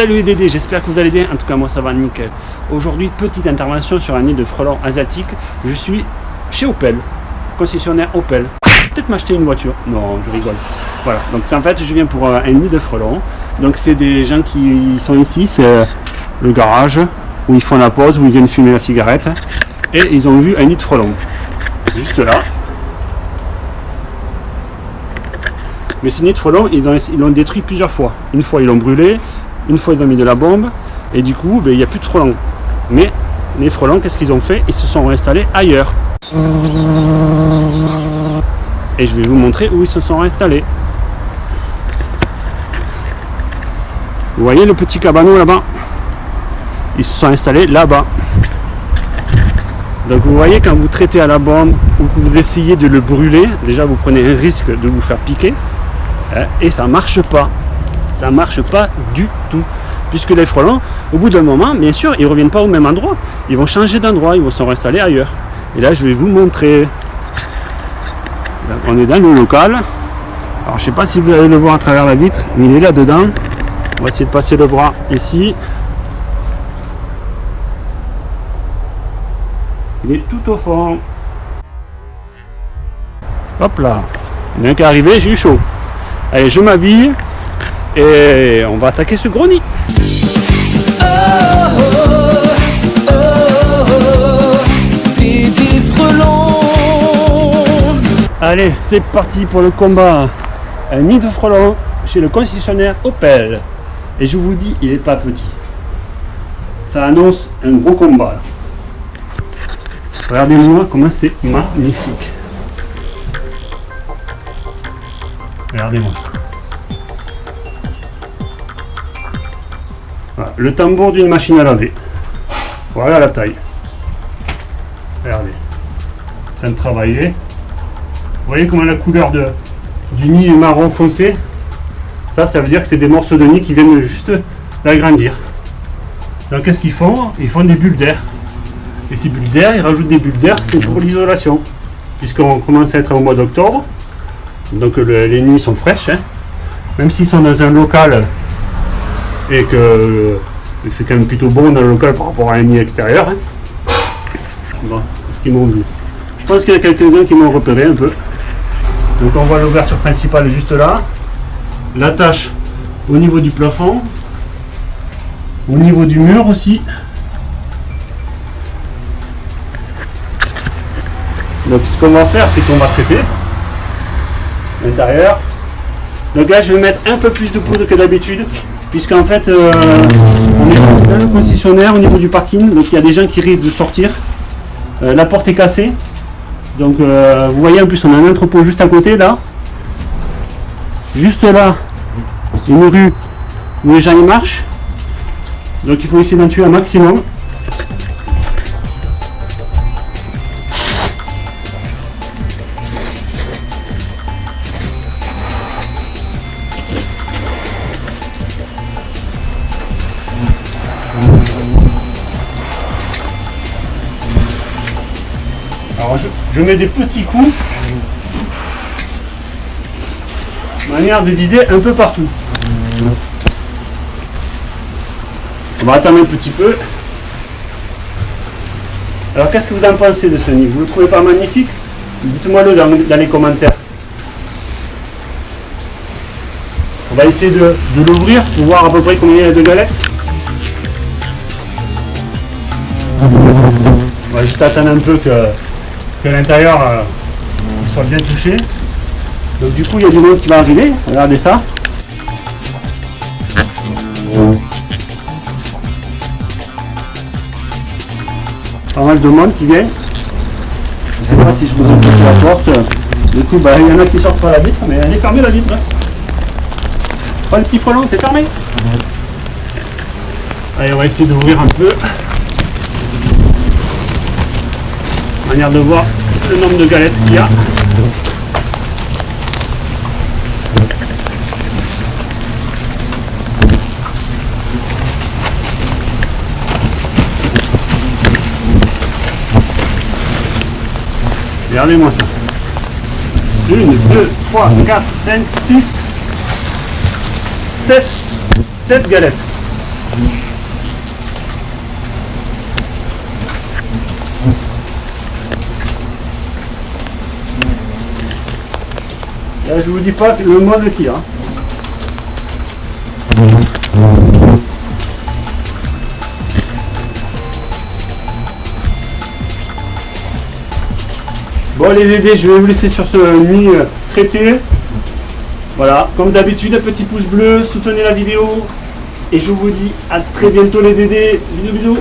Salut les Dédés, j'espère que vous allez bien. En tout cas, moi ça va nickel. Aujourd'hui, petite intervention sur un nid de frelons asiatique. Je suis chez Opel, concessionnaire Opel. Peut-être m'acheter une voiture. Non, je rigole. Voilà, donc en fait, je viens pour euh, un nid de frelons. Donc c'est des gens qui sont ici, c'est le garage où ils font la pause, où ils viennent fumer la cigarette. Et ils ont vu un nid de frelons. Juste là. Mais ce nid de frelons, ils l'ont détruit plusieurs fois. Une fois, ils l'ont brûlé. Une fois, ils ont mis de la bombe. Et du coup, ben, il n'y a plus de frelons. Mais les frelons, qu'est-ce qu'ils ont fait? Ils se sont installés ailleurs. Et je vais vous montrer où ils se sont installés. Vous voyez le petit cabanon là-bas? Ils se sont installés là-bas. Donc vous voyez quand vous traitez à la bombe ou que vous essayez de le brûler, déjà vous prenez un risque de vous faire piquer. Hein, et ça marche pas. Ça marche pas du tout. Puisque les frelons, au bout d'un moment, bien sûr, ils reviennent pas au même endroit. Ils vont changer d'endroit, ils vont se réinstaller ailleurs. Et là, je vais vous montrer. on est dans le local. Alors, je sais pas si vous allez le voir à travers la vitre, mais il est là-dedans. On va essayer de passer le bras ici. Il est tout au fond. Hop là. Il y en a qui est arrivé, j'ai eu chaud. Allez, je m'habille on va attaquer ce gros nid. Allez, c'est parti pour le combat. Un nid de frelons chez le concessionnaire Opel. Et je vous dis, il n'est pas petit. Ça annonce un gros combat. Regardez-moi comment c'est magnifique. Regardez-moi ça. Le tambour d'une machine à laver. Voilà la taille. Regardez. En train de travailler. Vous voyez comment la couleur de, du nid est marron foncé? Ça, ça veut dire que c'est des morceaux de nid qui viennent juste d'agrandir. Donc qu'est-ce qu'ils font? Ils font des bulles d'air. Et ces bulles d'air, ils rajoutent des bulles d'air, c'est pour l'isolation. Puisqu'on commence à être au mois d'octobre, donc les nuits sont fraîches. Hein. Même s'ils sont dans un local et que euh, fait quand même plutôt bon dans le local par rapport à un nid extérieur. Hein. Ce qu'ils m'ont vu. Je pense qu'il y a quelques-uns qui m'ont repéré un peu. Donc on voit l'ouverture principale juste là. L'attache au niveau du plafond. Au niveau du mur aussi. Donc ce qu'on va faire, c'est qu'on va traiter l'intérieur. Donc là, je vais mettre un peu plus de poudre que d'habitude, puisqu'en fait, euh, on est dans le concessionnaire au niveau du parking, donc il y a des gens qui risquent de sortir. Euh, la porte est cassée, donc euh, vous voyez en plus on a un entrepôt juste à côté là. Juste là, une rue où les gens y marchent. Donc il faut essayer d'en tuer un maximum. Je, mets des petits coups, manière de viser un peu partout. On va attendre un petit peu. Alors qu'est-ce que vous en pensez de ce nid? Vous le trouvez pas magnifique? Dites-moi le dans, les commentaires. On va essayer de, l'ouvrir pour voir à peu près combien il y a de galettes. On va juste attendre un peu que que l'intérieur euh, soit bien touché. Donc du coup il y a du monde qui va arriver, regardez ça. Pas mal de monde qui vient. Je ne sais pas si je vous ai la porte. Du coup bah, il y en a qui sortent par la vitre, mais elle est fermée la vitre. Pas le petit frelon, c'est fermé. Allez on va essayer d'ouvrir un peu. Manière de voir le nombre de galettes qu'il y a. Regardez-moi ça. 1, 2, 3, 4, 5, 6, 7, 7 galettes. Là, je vous dis pas le mode y a. Bon les bébés, je vais vous laisser sur ce nuit euh, traité. Voilà, comme d'habitude, un petit pouce bleu, soutenez la vidéo. Et je vous dis à très bientôt les dédés. Bisous bisous.